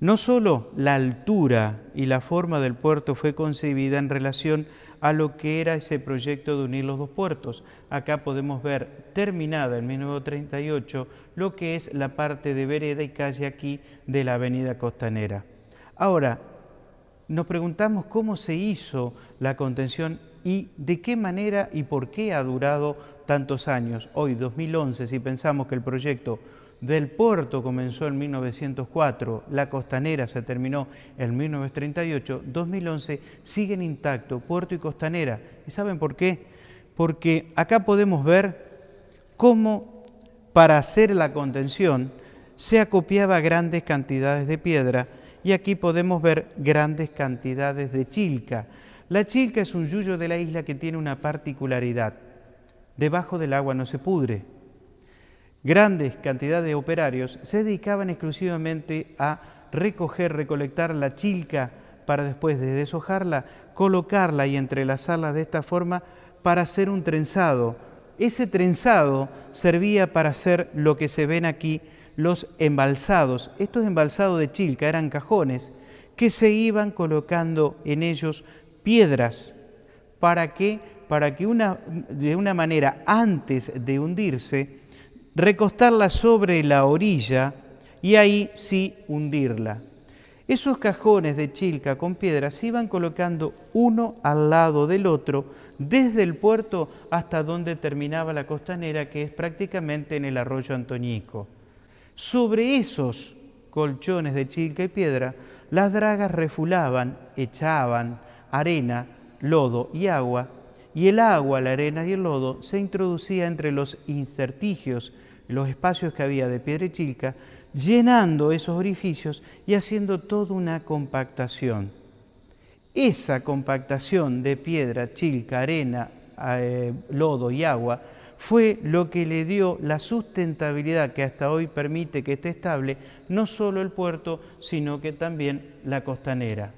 No solo la altura y la forma del puerto fue concebida en relación a lo que era ese proyecto de unir los dos puertos. Acá podemos ver terminada en 1938 lo que es la parte de vereda y calle aquí de la avenida costanera. Ahora, nos preguntamos cómo se hizo la contención y de qué manera y por qué ha durado tantos años. Hoy, 2011, si pensamos que el proyecto del puerto comenzó en 1904, la costanera se terminó en 1938, 2011 siguen intactos puerto y costanera. ¿Y saben por qué? Porque acá podemos ver cómo para hacer la contención se acopiaba grandes cantidades de piedra y aquí podemos ver grandes cantidades de chilca. La chilca es un yuyo de la isla que tiene una particularidad. Debajo del agua no se pudre. Grandes cantidades de operarios se dedicaban exclusivamente a recoger, recolectar la chilca para después de deshojarla, colocarla y entrelazarla de esta forma para hacer un trenzado. Ese trenzado servía para hacer lo que se ven aquí, los embalsados. Estos embalsados de chilca eran cajones que se iban colocando en ellos piedras. ¿Para que Para que una, de una manera antes de hundirse, recostarla sobre la orilla y ahí sí hundirla. Esos cajones de chilca con piedras se iban colocando uno al lado del otro desde el puerto hasta donde terminaba la costanera, que es prácticamente en el arroyo Antoñico. Sobre esos colchones de chilca y piedra, las dragas refulaban, echaban arena, lodo y agua, y el agua, la arena y el lodo se introducía entre los incertigios, los espacios que había de piedra y chilca, llenando esos orificios y haciendo toda una compactación. Esa compactación de piedra, chilca, arena, eh, lodo y agua fue lo que le dio la sustentabilidad que hasta hoy permite que esté estable no solo el puerto, sino que también la costanera.